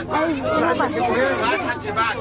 بعد بعد بعد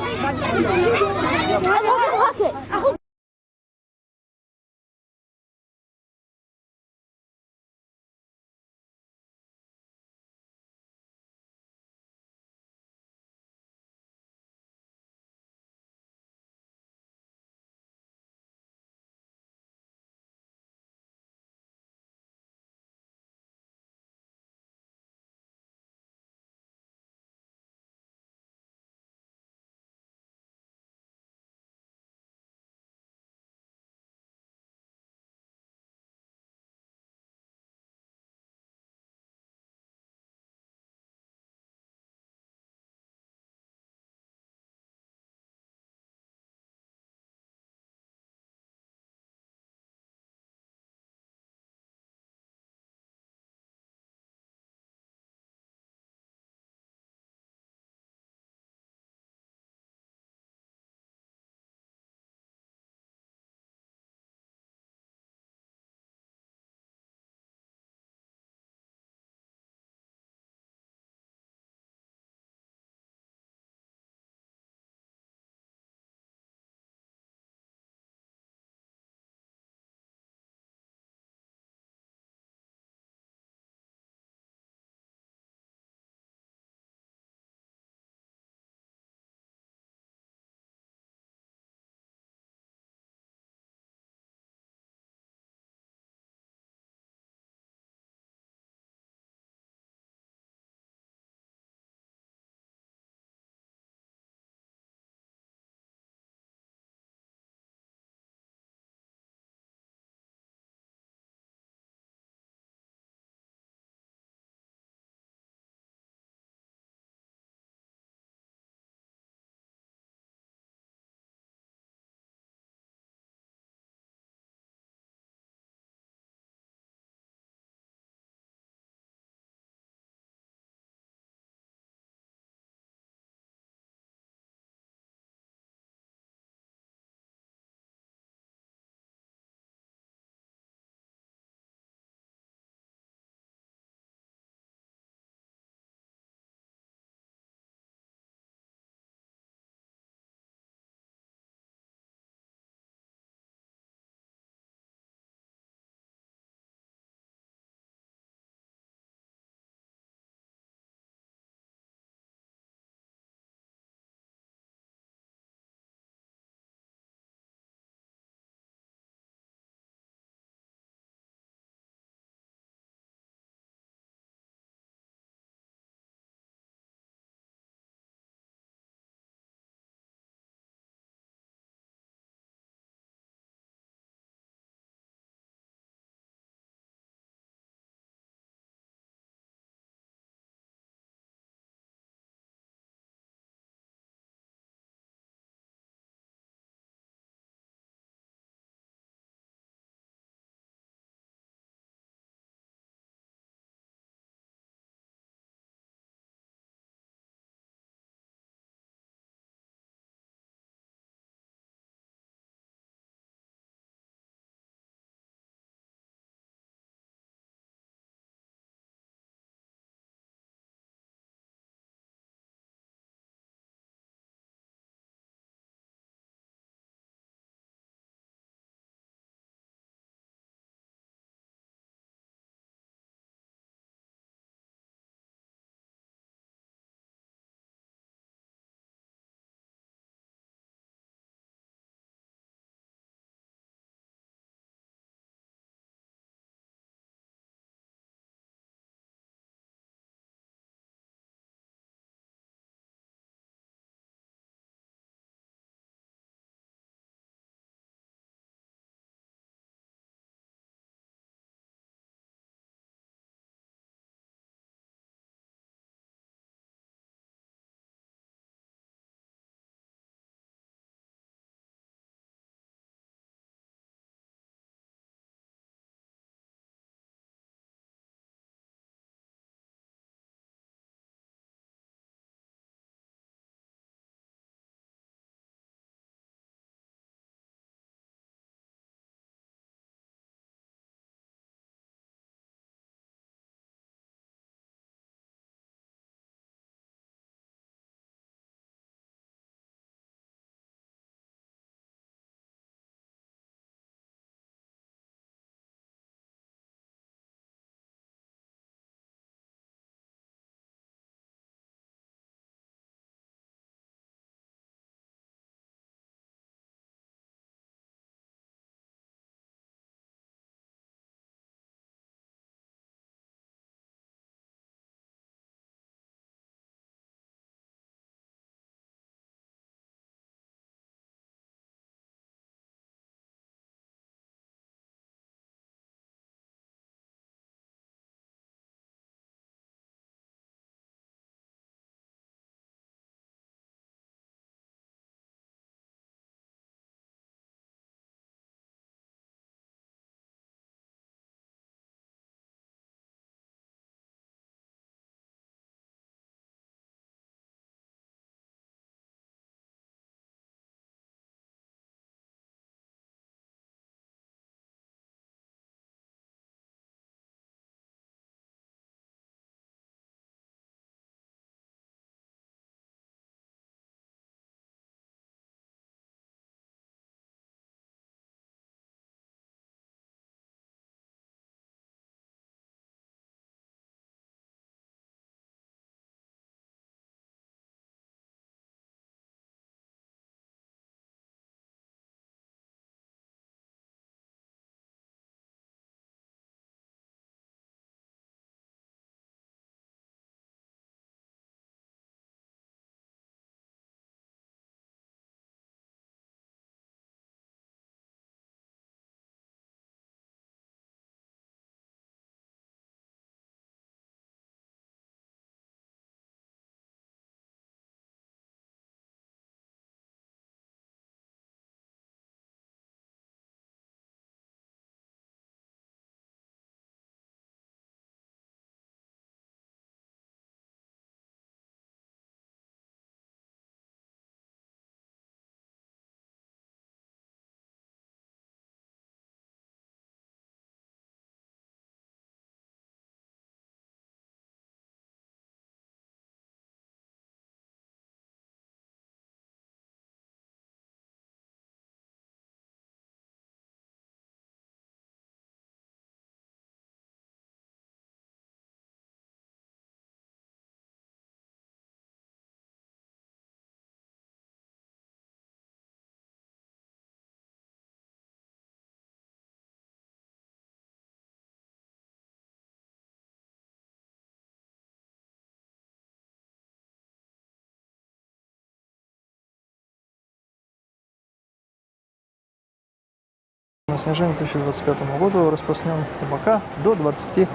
снижению 2025 года распространенности табака до 20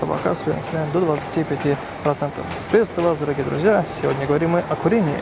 табака составляет до 25 процентов. Приветствую вас, дорогие друзья! Сегодня говорим мы о курении.